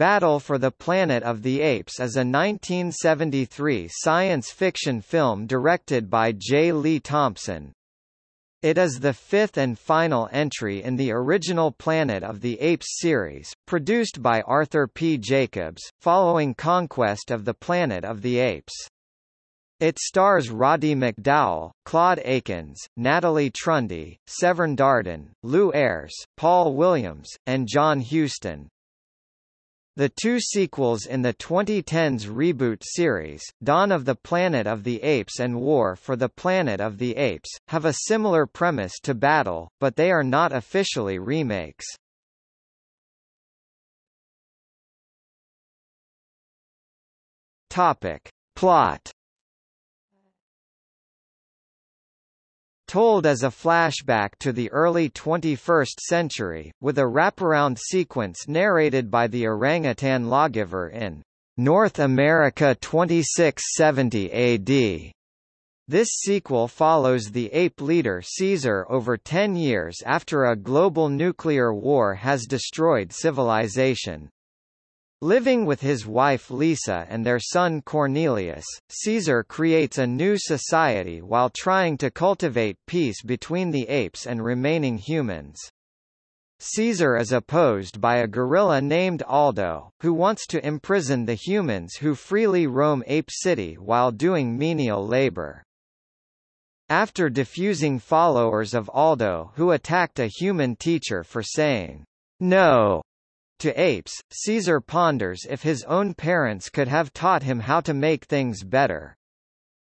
Battle for the Planet of the Apes is a 1973 science fiction film directed by J. Lee Thompson. It is the fifth and final entry in the original Planet of the Apes series, produced by Arthur P. Jacobs, following Conquest of the Planet of the Apes. It stars Roddy McDowall, Claude Akins, Natalie Trundy, Severn Darden, Lew Ayres, Paul Williams, and John Huston. The two sequels in the 2010s reboot series, Dawn of the Planet of the Apes and War for the Planet of the Apes, have a similar premise to Battle, but they are not officially remakes. Topic. Plot told as a flashback to the early 21st century, with a wraparound sequence narrated by the orangutan lawgiver in North America 2670 AD. This sequel follows the ape leader Caesar over ten years after a global nuclear war has destroyed civilization. Living with his wife Lisa and their son Cornelius, Caesar creates a new society while trying to cultivate peace between the apes and remaining humans. Caesar is opposed by a gorilla named Aldo, who wants to imprison the humans who freely roam Ape City while doing menial labor. After defusing followers of Aldo who attacked a human teacher for saying, no, to apes, Caesar ponders if his own parents could have taught him how to make things better.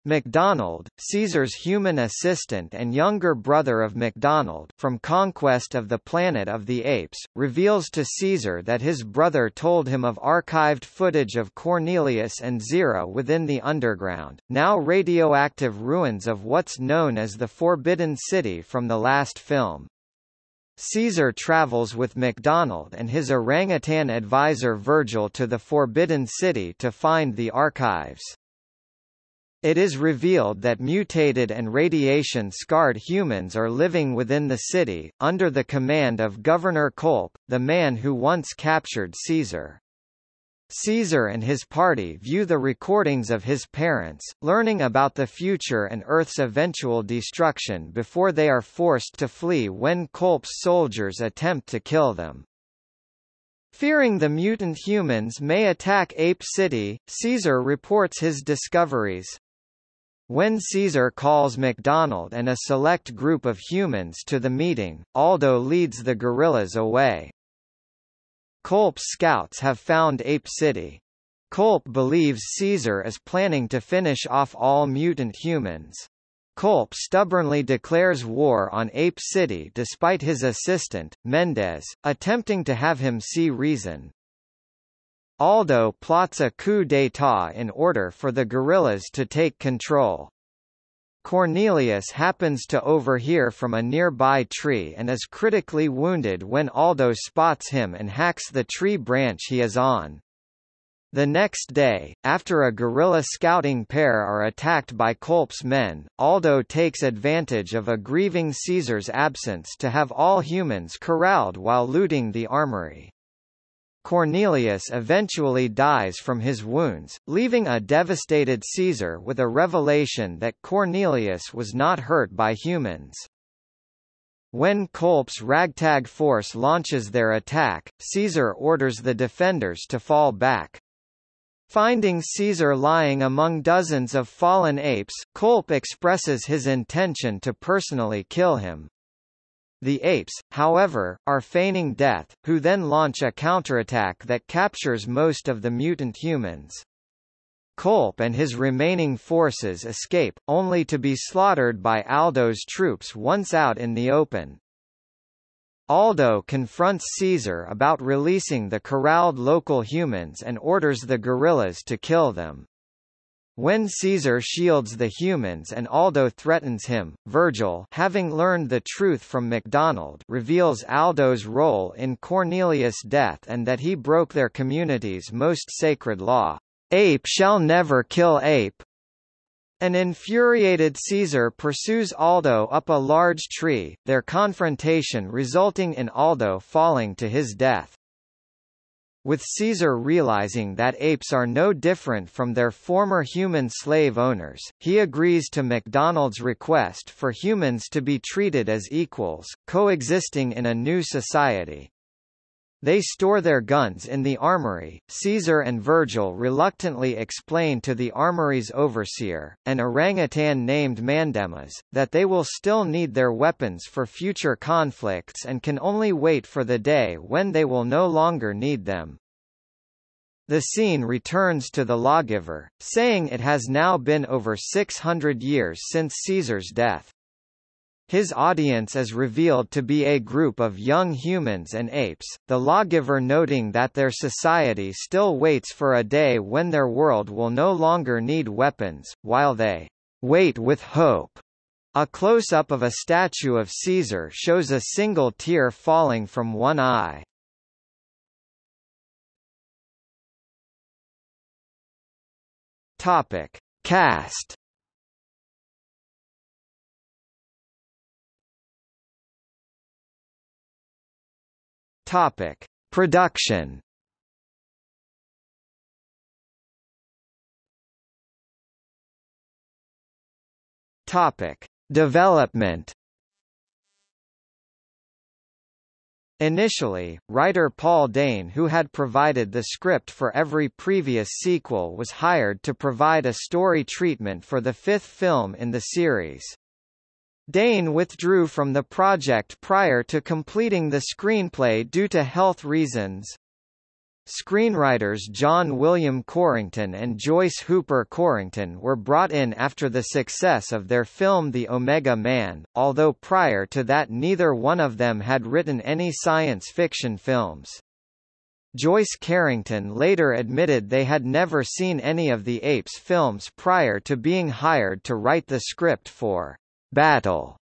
MacDonald, Caesar's human assistant and younger brother of MacDonald from Conquest of the Planet of the Apes, reveals to Caesar that his brother told him of archived footage of Cornelius and Zira within the underground, now radioactive ruins of what's known as the Forbidden City from the last film. Caesar travels with MacDonald and his orangutan advisor Virgil to the Forbidden City to find the archives. It is revealed that mutated and radiation-scarred humans are living within the city, under the command of Governor Culp, the man who once captured Caesar. Caesar and his party view the recordings of his parents, learning about the future and Earth's eventual destruction before they are forced to flee when Culp's soldiers attempt to kill them. Fearing the mutant humans may attack Ape City, Caesar reports his discoveries. When Caesar calls MacDonald and a select group of humans to the meeting, Aldo leads the guerrillas away. Culp's scouts have found Ape City. Culp believes Caesar is planning to finish off all mutant humans. Culp stubbornly declares war on Ape City despite his assistant, Mendez, attempting to have him see reason. Aldo plots a coup d'état in order for the guerrillas to take control. Cornelius happens to overhear from a nearby tree and is critically wounded when Aldo spots him and hacks the tree branch he is on. The next day, after a guerrilla scouting pair are attacked by Culp's men, Aldo takes advantage of a grieving Caesar's absence to have all humans corralled while looting the armory. Cornelius eventually dies from his wounds, leaving a devastated Caesar with a revelation that Cornelius was not hurt by humans. When Culp's ragtag force launches their attack, Caesar orders the defenders to fall back. Finding Caesar lying among dozens of fallen apes, Culp expresses his intention to personally kill him. The apes, however, are feigning death, who then launch a counterattack that captures most of the mutant humans. Culp and his remaining forces escape, only to be slaughtered by Aldo's troops once out in the open. Aldo confronts Caesar about releasing the corralled local humans and orders the guerrillas to kill them. When Caesar shields the humans and Aldo threatens him, Virgil having learned the truth from MacDonald reveals Aldo's role in Cornelius' death and that he broke their community's most sacred law, "'Ape shall never kill ape'". An infuriated Caesar pursues Aldo up a large tree, their confrontation resulting in Aldo falling to his death. With Caesar realizing that apes are no different from their former human slave owners, he agrees to MacDonald's request for humans to be treated as equals, coexisting in a new society. They store their guns in the armory. Caesar and Virgil reluctantly explain to the armory's overseer, an orangutan named Mandemus, that they will still need their weapons for future conflicts and can only wait for the day when they will no longer need them. The scene returns to the lawgiver, saying it has now been over 600 years since Caesar's death. His audience is revealed to be a group of young humans and apes, the lawgiver noting that their society still waits for a day when their world will no longer need weapons, while they wait with hope. A close-up of a statue of Caesar shows a single tear falling from one eye. Topic. Cast Topic: Production. Topic: Development. Initially, writer Paul Dehn who had provided the script for every previous sequel was hired to provide a story treatment for the fifth film in the series. Dehn withdrew from the project prior to completing the screenplay due to health reasons. Screenwriters John William Corrington and Joyce Hooper Corrington were brought in after the success of their film The Omega Man, although prior to that neither one of them had written any science fiction films. Joyce Corrington later admitted they had never seen any of the Apes films prior to being hired to write the script for Battle.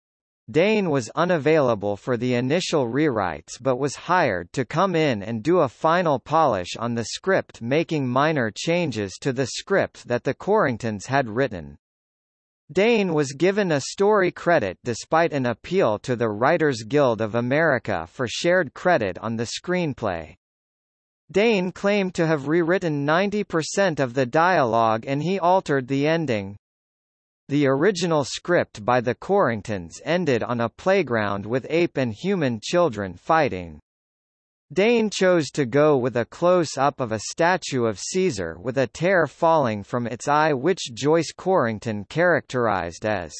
Dehn was unavailable for the initial rewrites but was hired to come in and do a final polish on the script making minor changes to the script that the Corringtons had written. Dehn was given a story credit despite an appeal to the Writers Guild of America for shared credit on the screenplay. Dehn claimed to have rewritten 90% of the dialogue and he altered the ending. The original script by the Corringtons ended on a playground with ape and human children fighting. Dehn chose to go with a close-up of a statue of Caesar with a tear falling from its eye which Joyce Corrington characterized as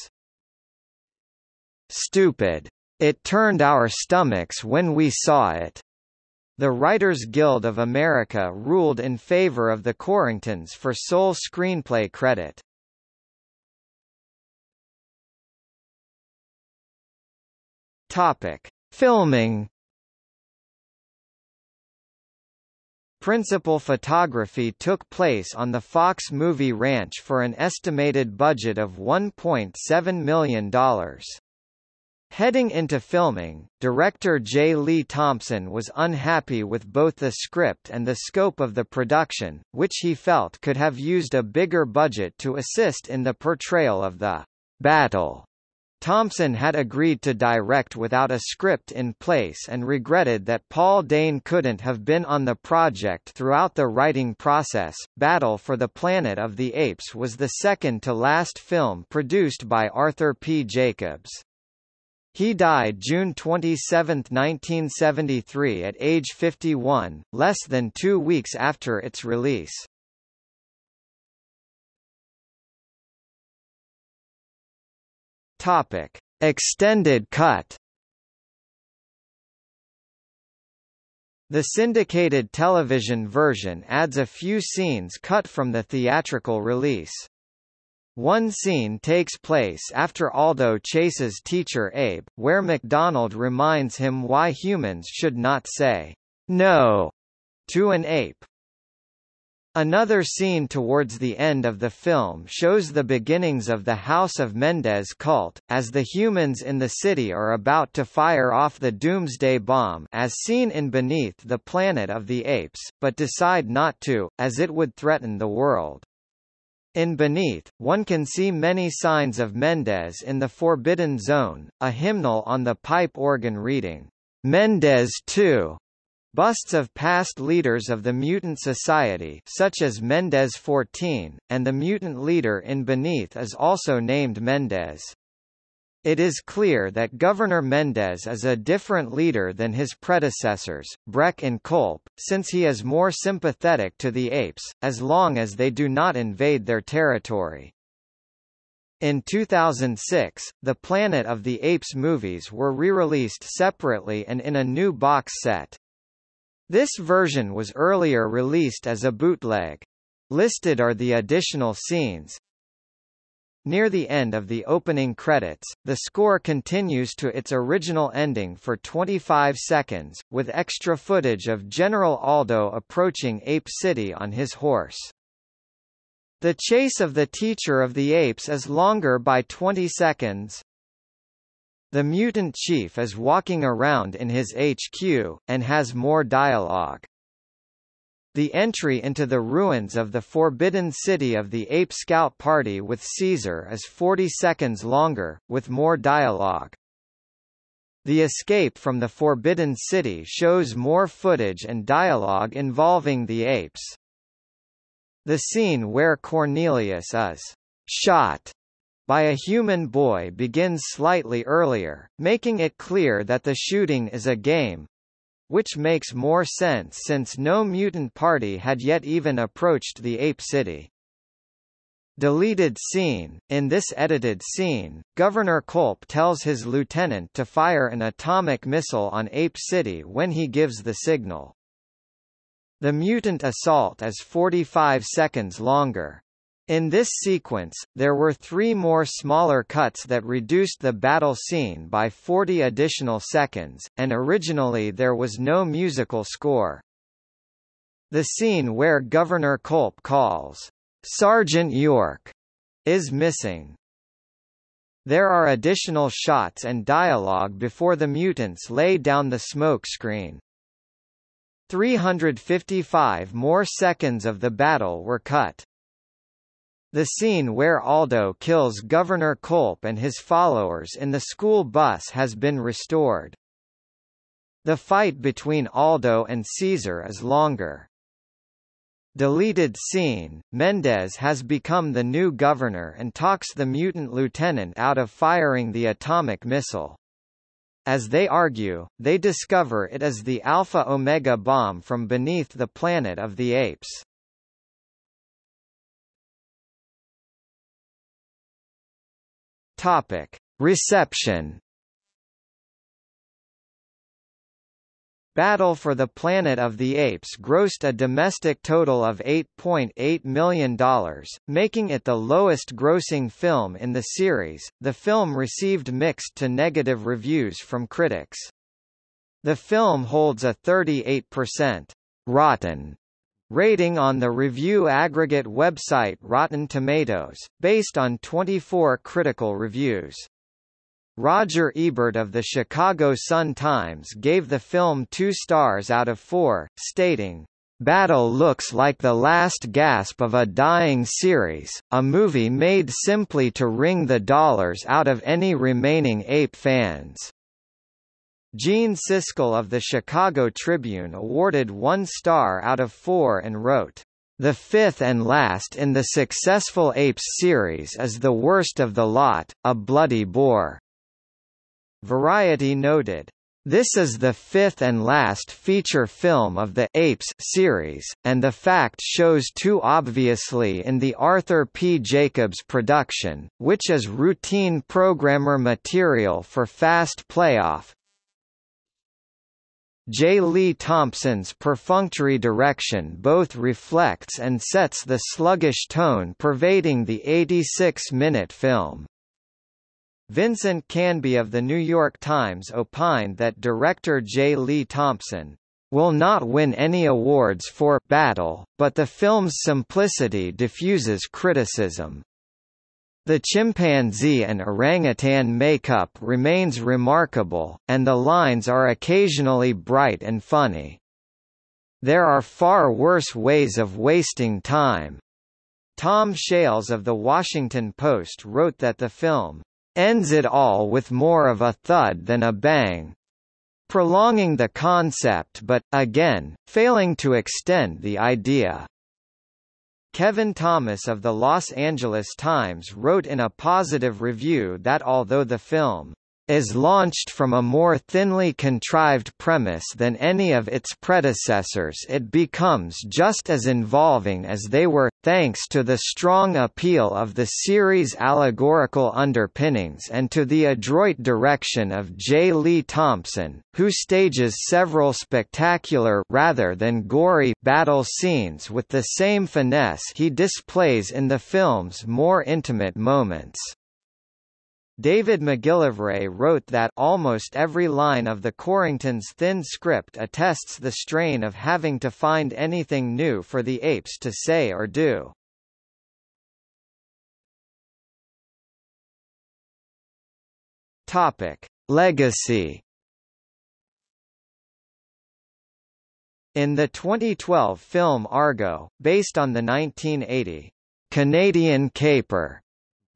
stupid. It turned our stomachs when we saw it. The Writers Guild of America ruled in favor of the Corringtons for sole screenplay credit. Topic: Filming. Principal photography took place on the Fox Movie Ranch for an estimated budget of $1.7 million. Heading into filming, director J. Lee Thompson was unhappy with both the script and the scope of the production, which he felt could have used a bigger budget to assist in the portrayal of the battle Thompson had agreed to direct without a script in place and regretted that Paul Dehn couldn't have been on the project throughout the writing process. Battle for the Planet of the Apes was the second to last film produced by Arthur P. Jacobs. He died June 27, 1973 at age 51, less than two weeks after its release. Topic: Extended cut. The syndicated television version adds a few scenes cut from the theatrical release. One scene takes place after Aldo chases teacher Abe, where MacDonald reminds him why humans should not say, no, to an ape. Another scene towards the end of the film shows the beginnings of the House of Mendez cult, as the humans in the city are about to fire off the Doomsday Bomb as seen in Beneath the Planet of the Apes, but decide not to, as it would threaten the world. In Beneath, one can see many signs of Mendez in the Forbidden Zone, a hymnal on the pipe organ reading, Mendez 2, Busts of past leaders of the Mutant Society such as Mendez 14, and the mutant leader in Beneath is also named Mendez. It is clear that Governor Mendez is a different leader than his predecessors, Breck and Culp, since he is more sympathetic to the apes, as long as they do not invade their territory. In 2006, the Planet of the Apes movies were re-released separately and in a new box set. This version was earlier released as a bootleg. Listed are the additional scenes, Near the end of the opening credits, the score continues to its original ending for 25 seconds, with extra footage of General Aldo approaching Ape City on his horse. The chase of the Teacher of the Apes is longer by 20 seconds. The mutant chief is walking around in his HQ, and has more dialogue. The entry into the ruins of the Forbidden City of the Ape Scout Party with Caesar is 40 seconds longer, with more dialogue. The escape from the Forbidden City shows more footage and dialogue involving the apes. The scene where Cornelius is shot by a human boy begins slightly earlier, making it clear that the shooting is a game, which makes more sense since no mutant party had yet even approached the ape city. Deleted scene In this edited scene, Governor Culp tells his lieutenant to fire an atomic missile on Ape City when he gives the signal. The mutant assault is 45 seconds longer. In this sequence, there were three more smaller cuts that reduced the battle scene by 40 additional seconds, and originally there was no musical score. The scene where Governor Culp calls, Sergeant York, is missing. There are additional shots and dialogue before the mutants lay down the smoke screen. 355 more seconds of the battle were cut. The scene where Aldo kills Governor Culp and his followers in the school bus has been restored. The fight between Aldo and Caesar is longer. Deleted scene, Mendez has become the new governor and talks the mutant lieutenant out of firing the atomic missile. As they argue, they discover it is the Alpha Omega bomb from beneath the planet of the apes. Topic: Reception. Battle for the Planet of the Apes grossed a domestic total of $8.8 million, making it the lowest grossing film in the series. The film received mixed to negative reviews from critics. The film holds a 38% rotten Rating on the review aggregate website Rotten Tomatoes, based on 24 critical reviews. Roger Ebert of the Chicago Sun-Times gave the film two stars out of four, stating, Battle looks like the last gasp of a dying series, a movie made simply to wring the dollars out of any remaining ape fans. Gene Siskel of the Chicago Tribune awarded one star out of four and wrote, "...the fifth and last in the successful Apes series is the worst of the lot, a bloody bore." Variety noted, this is the fifth and last feature film of the Apes series, and the fact shows too obviously in the Arthur P. Jacobs production, which is routine programmer material for Fast Playoff, J. Lee Thompson's perfunctory direction both reflects and sets the sluggish tone pervading the 86-minute film. Vincent Canby of The New York Times opined that director J. Lee Thompson will not win any awards for battle, but the film's simplicity diffuses criticism. The chimpanzee and orangutan makeup remains remarkable, and the lines are occasionally bright and funny. There are far worse ways of wasting time. Tom Shales of The Washington Post wrote that the film ends it all with more of a thud than a bang. prolonging the concept but, again, failing to extend the idea. Kevin Thomas of the Los Angeles Times wrote in a positive review that although the film is launched from a more thinly contrived premise than any of its predecessors it becomes just as involving as they were, thanks to the strong appeal of the series' allegorical underpinnings and to the adroit direction of J. Lee Thompson, who stages several spectacular rather than gory battle scenes with the same finesse he displays in the film's more intimate moments. David McGillivray wrote that almost every line of the Corringtons' thin script attests the strain of having to find anything new for the apes to say or do. Topic: Legacy. In the 2012 film Argo, based on the 1980 Canadian Caper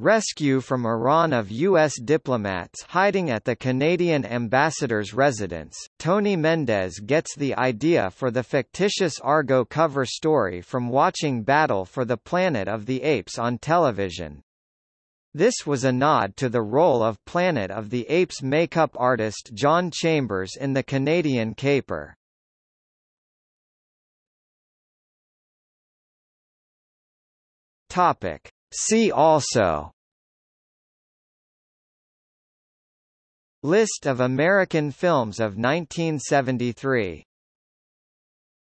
Rescue from Iran of U.S. diplomats hiding at the Canadian ambassador's residence. Tony Mendez gets the idea for the fictitious Argo cover story from watching Battle for the Planet of the Apes on television. This was a nod to the role of Planet of the Apes makeup artist John Chambers in the Canadian caper. Topic. See also. List of American films of 1973